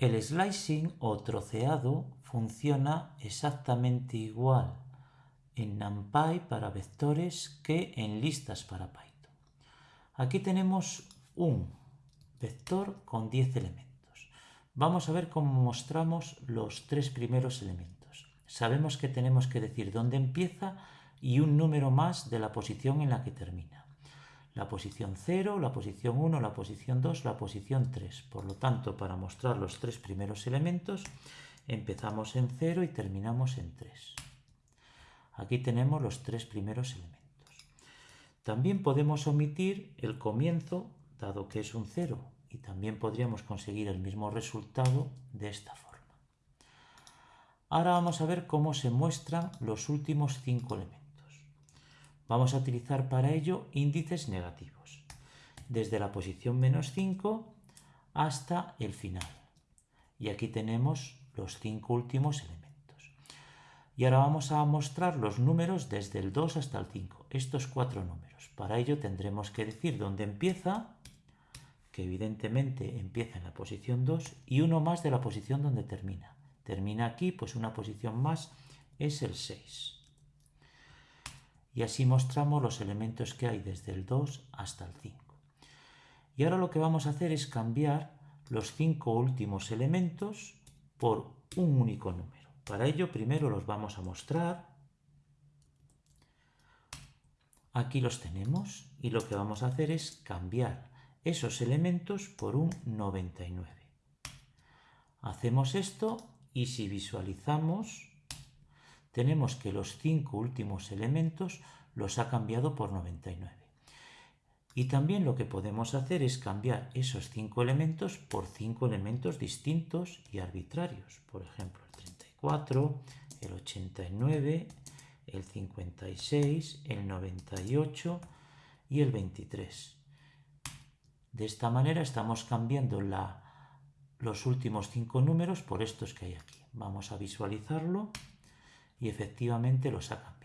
El slicing o troceado funciona exactamente igual en NumPy para vectores que en listas para Python. Aquí tenemos un vector con 10 elementos. Vamos a ver cómo mostramos los tres primeros elementos. Sabemos que tenemos que decir dónde empieza y un número más de la posición en la que termina la posición 0, la posición 1, la posición 2, la posición 3. Por lo tanto, para mostrar los tres primeros elementos, empezamos en 0 y terminamos en 3. Aquí tenemos los tres primeros elementos. También podemos omitir el comienzo, dado que es un 0, y también podríamos conseguir el mismo resultado de esta forma. Ahora vamos a ver cómo se muestran los últimos cinco elementos. Vamos a utilizar para ello índices negativos, desde la posición menos 5 hasta el final. Y aquí tenemos los cinco últimos elementos. Y ahora vamos a mostrar los números desde el 2 hasta el 5, estos cuatro números. Para ello tendremos que decir dónde empieza, que evidentemente empieza en la posición 2, y uno más de la posición donde termina. Termina aquí, pues una posición más es el 6 y así mostramos los elementos que hay desde el 2 hasta el 5. Y ahora lo que vamos a hacer es cambiar los cinco últimos elementos por un único número. Para ello primero los vamos a mostrar. Aquí los tenemos y lo que vamos a hacer es cambiar esos elementos por un 99. Hacemos esto y si visualizamos tenemos que los cinco últimos elementos los ha cambiado por 99. Y también lo que podemos hacer es cambiar esos cinco elementos por cinco elementos distintos y arbitrarios. Por ejemplo, el 34, el 89, el 56, el 98 y el 23. De esta manera estamos cambiando la, los últimos cinco números por estos que hay aquí. Vamos a visualizarlo y efectivamente lo sacan.